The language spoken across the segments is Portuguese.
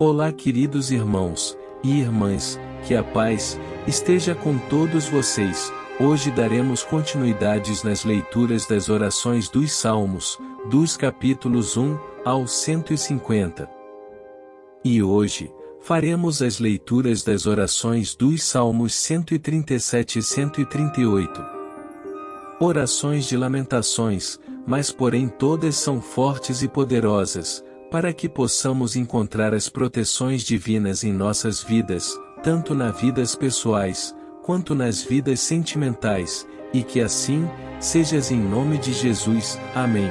Olá, queridos irmãos e irmãs, que a paz esteja com todos vocês. Hoje daremos continuidades nas leituras das orações dos Salmos, dos capítulos 1 ao 150. E hoje, faremos as leituras das orações dos Salmos 137 e 138. Orações de lamentações, mas porém todas são fortes e poderosas, para que possamos encontrar as proteções divinas em nossas vidas, tanto nas vidas pessoais, quanto nas vidas sentimentais, e que assim, sejas em nome de Jesus. Amém.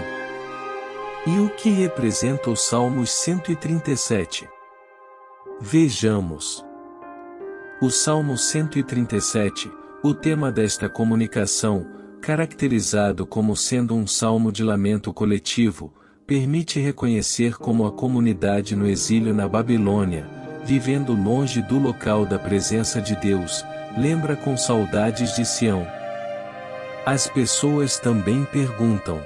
E o que representa o Salmos 137? Vejamos. O Salmo 137, o tema desta comunicação, caracterizado como sendo um salmo de lamento coletivo, permite reconhecer como a comunidade no exílio na Babilônia, vivendo longe do local da presença de Deus, lembra com saudades de Sião. As pessoas também perguntam: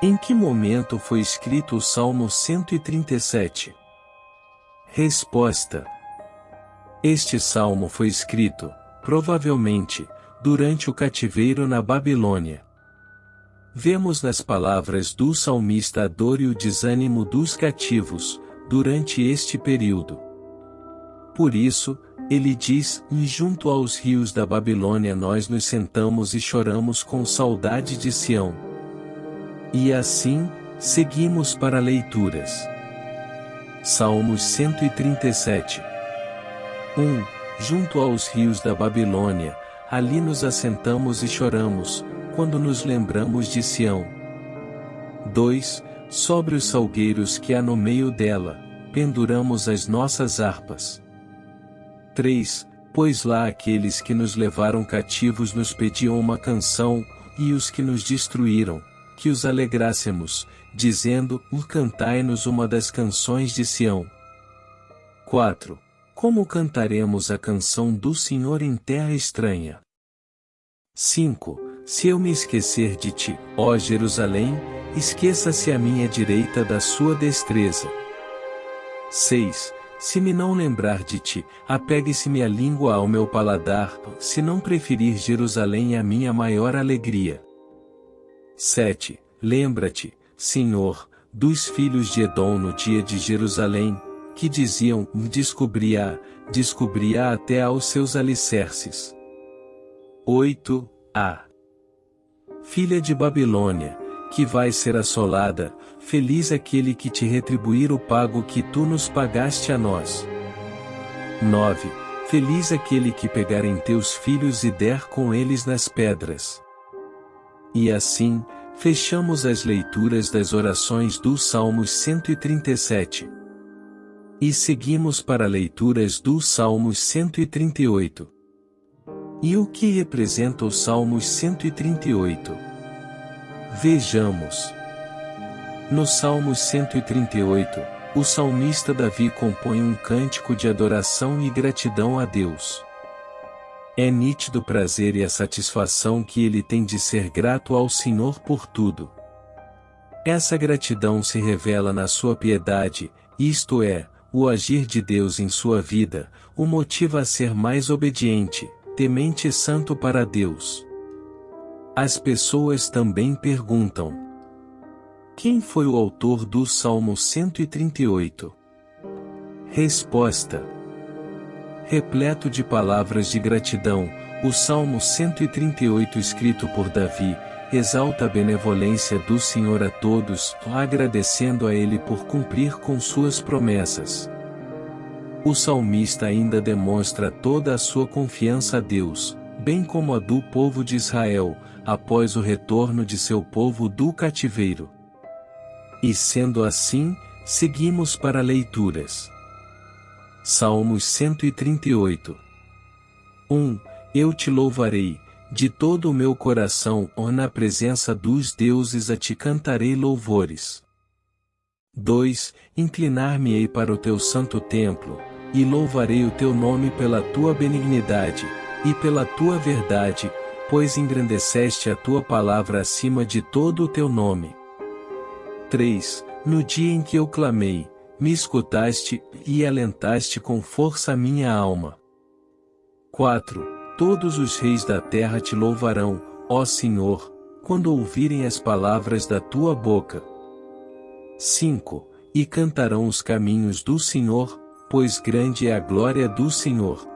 Em que momento foi escrito o Salmo 137? Resposta: Este salmo foi escrito, provavelmente, durante o cativeiro na Babilônia. Vemos nas palavras do salmista a dor e o desânimo dos cativos, durante este período. Por isso, ele diz: E junto aos rios da Babilônia nós nos sentamos e choramos com saudade de Sião. E assim, seguimos para leituras. Salmos 137 1. Junto aos rios da Babilônia, ali nos assentamos e choramos, quando nos lembramos de Sião. 2. Sobre os salgueiros que há no meio dela, penduramos as nossas harpas. 3. Pois lá aqueles que nos levaram cativos nos pediam uma canção, e os que nos destruíram, que os alegrássemos, dizendo: Cantai-nos uma das canções de Sião. 4. Como cantaremos a canção do Senhor em terra estranha? 5. Se eu me esquecer de ti, ó Jerusalém, esqueça-se a minha direita da sua destreza. 6. Se me não lembrar de ti, apegue-se-me a língua ao meu paladar, se não preferir Jerusalém a minha maior alegria. 7. Lembra-te, Senhor, dos filhos de Edom no dia de Jerusalém, que diziam, descobri-a, descobri-a até aos seus alicerces. 8. A filha de Babilônia, que vai ser assolada, feliz aquele que te retribuir o pago que tu nos pagaste a nós. 9. Feliz aquele que pegar em teus filhos e der com eles nas pedras. E assim, fechamos as leituras das orações do Salmos 137. E seguimos para leituras do Salmos 138. E o que representa o Salmos 138? Vejamos. No Salmos 138, o salmista Davi compõe um cântico de adoração e gratidão a Deus. É nítido o prazer e a satisfação que ele tem de ser grato ao Senhor por tudo. Essa gratidão se revela na sua piedade, isto é, o agir de Deus em sua vida, o motiva a ser mais obediente, temente santo para Deus. As pessoas também perguntam: Quem foi o autor do Salmo 138? Resposta: Repleto de palavras de gratidão, o Salmo 138 escrito por Davi, exalta a benevolência do Senhor a todos, agradecendo a Ele por cumprir com suas promessas. O salmista ainda demonstra toda a sua confiança a Deus, bem como a do povo de Israel, após o retorno de seu povo do cativeiro. E sendo assim, seguimos para leituras. Salmos 138 1. Eu te louvarei, de todo o meu coração, ou na presença dos deuses a te cantarei louvores. 2. Inclinar-me-ei para o teu santo templo, e louvarei o teu nome pela tua benignidade, e pela tua verdade, pois engrandeceste a tua palavra acima de todo o teu nome. 3. No dia em que eu clamei, me escutaste, e alentaste com força a minha alma. 4. Todos os reis da terra te louvarão, ó Senhor, quando ouvirem as palavras da tua boca. 5. E cantarão os caminhos do Senhor, pois grande é a glória do Senhor.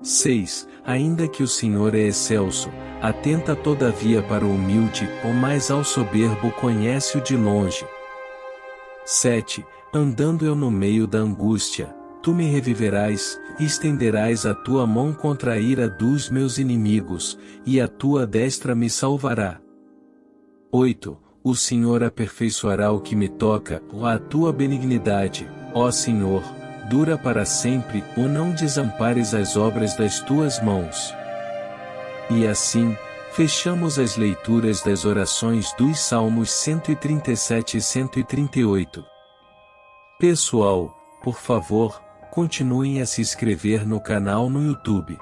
6. Ainda que o Senhor é excelso, atenta todavia para o humilde, ou mais ao soberbo conhece-o de longe. 7. Andando eu no meio da angústia, tu me reviverás, estenderás a tua mão contra a ira dos meus inimigos, e a tua destra me salvará. 8. O Senhor aperfeiçoará o que me toca, ou a tua benignidade, ó Senhor, dura para sempre, ou não desampares as obras das tuas mãos. E assim, fechamos as leituras das orações dos Salmos 137 e 138. Pessoal, por favor, continuem a se inscrever no canal no YouTube.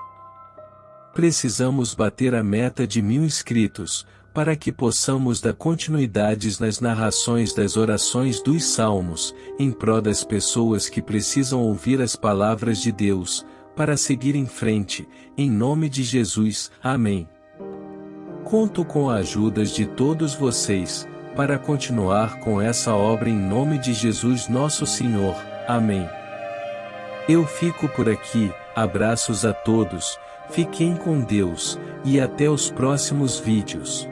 Precisamos bater a meta de mil inscritos, para que possamos dar continuidades nas narrações das orações dos Salmos, em prol das pessoas que precisam ouvir as palavras de Deus, para seguir em frente, em nome de Jesus, amém. Conto com a ajuda de todos vocês, para continuar com essa obra em nome de Jesus nosso Senhor. Amém. Eu fico por aqui, abraços a todos, fiquem com Deus, e até os próximos vídeos.